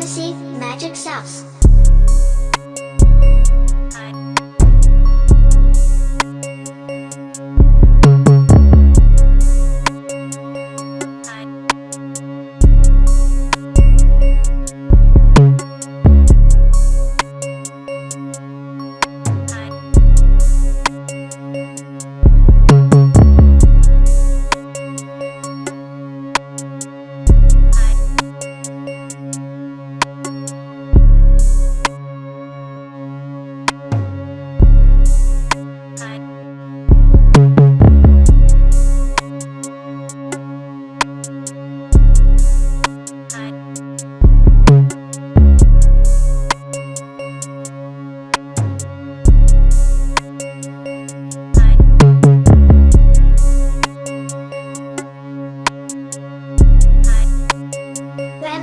Fantasy Magic Sauce.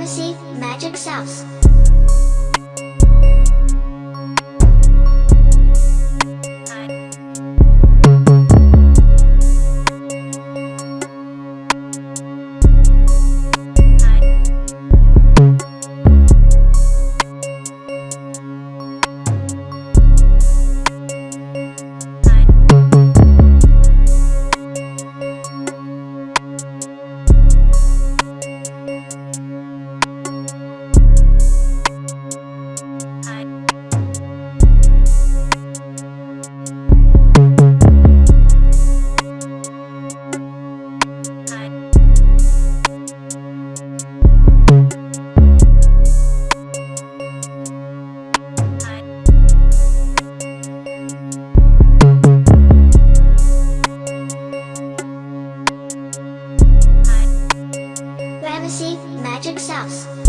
Fantasy Magic Sauce. house.